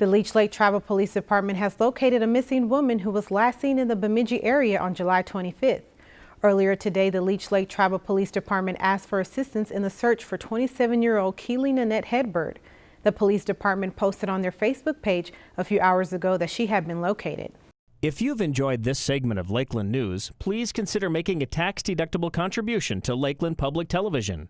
The Leech Lake Tribal Police Department has located a missing woman who was last seen in the Bemidji area on July 25th. Earlier today, the Leech Lake Tribal Police Department asked for assistance in the search for 27-year-old Keely Nanette Headbird. The police department posted on their Facebook page a few hours ago that she had been located. If you've enjoyed this segment of Lakeland News, please consider making a tax-deductible contribution to Lakeland Public Television.